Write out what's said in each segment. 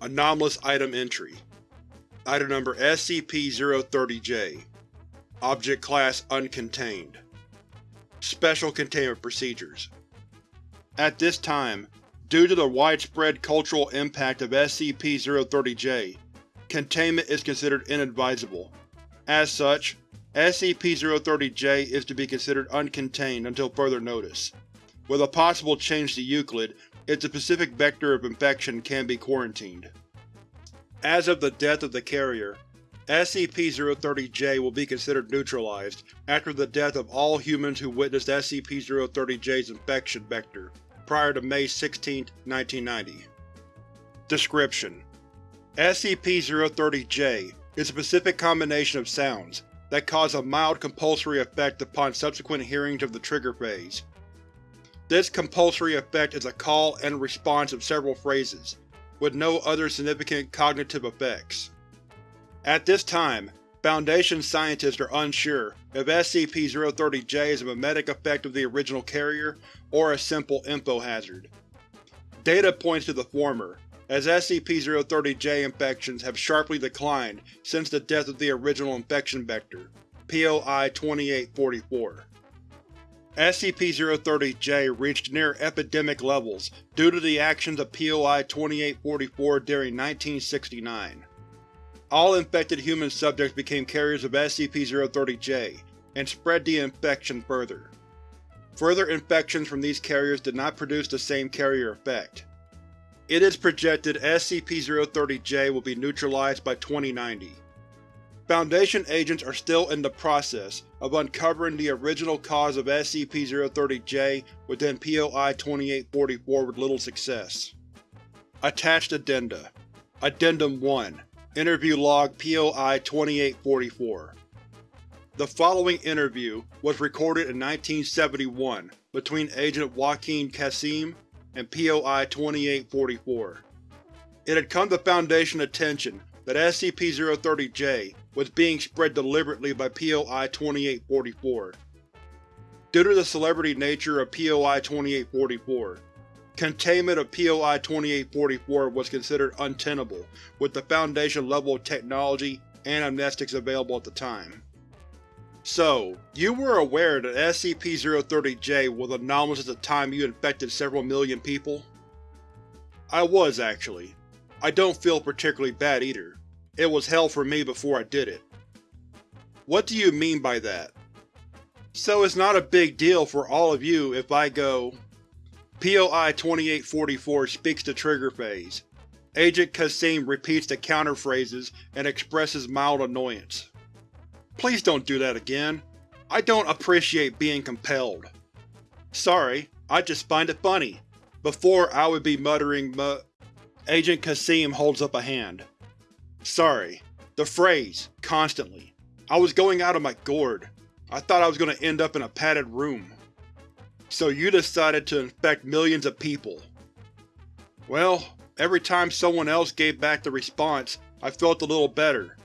Anomalous Item Entry Item Number SCP-030-J Object Class Uncontained Special Containment Procedures At this time, due to the widespread cultural impact of SCP-030-J, containment is considered inadvisable. As such, SCP-030-J is to be considered uncontained until further notice. With a possible change to Euclid, its specific vector of infection can be quarantined. As of the death of the carrier, SCP-030-J will be considered neutralized after the death of all humans who witnessed SCP-030-J's infection vector prior to May 16, 1990. Description: SCP-030-J is a specific combination of sounds that cause a mild compulsory effect upon subsequent hearings of the trigger phase. This compulsory effect is a call and response of several phrases, with no other significant cognitive effects. At this time, Foundation scientists are unsure if SCP-030-J is a mimetic effect of the original carrier or a simple info hazard. Data points to the former, as SCP-030-J infections have sharply declined since the death of the original infection vector, POI-2844. SCP-030-J reached near epidemic levels due to the actions of POI-2844 during 1969. All infected human subjects became carriers of SCP-030-J, and spread the infection further. Further infections from these carriers did not produce the same carrier effect. It is projected SCP-030-J will be neutralized by 2090. Foundation agents are still in the process of uncovering the original cause of SCP-030-J within POI-2844 with little success. Attached Addenda Addendum 1 Interview Log POI-2844 The following interview was recorded in 1971 between Agent Joaquin Kasim and POI-2844. It had come to Foundation attention that SCP-030-J was being spread deliberately by POI-2844. Due to the celebrity nature of POI-2844, containment of POI-2844 was considered untenable with the Foundation level of technology and amnestics available at the time. So, you were aware that SCP-030-J was anomalous at the time you infected several million people? I was, actually. I don't feel particularly bad either. It was hell for me before I did it. What do you mean by that? So it's not a big deal for all of you if I go… POI-2844 speaks to trigger phase. Agent Kasim repeats the counter phrases and expresses mild annoyance. Please don't do that again. I don't appreciate being compelled. Sorry, I just find it funny. Before I would be muttering mu- Agent Kasim holds up a hand. Sorry. The phrase, constantly. I was going out of my gourd. I thought I was going to end up in a padded room. So you decided to infect millions of people. Well, every time someone else gave back the response, I felt a little better.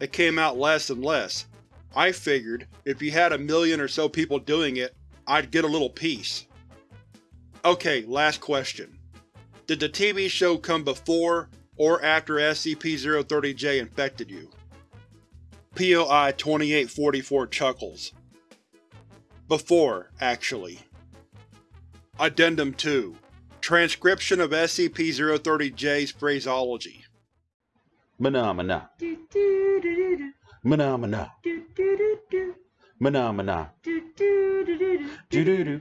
It came out less and less. I figured, if you had a million or so people doing it, I'd get a little peace. Okay, last question. Did the TV show come before or after SCP-030-J infected you. POI-2844 chuckles. Before, actually. Addendum 2 Transcription of SCP-030-J's phraseology Phenomena. Phenomena. Phenomena. Do do do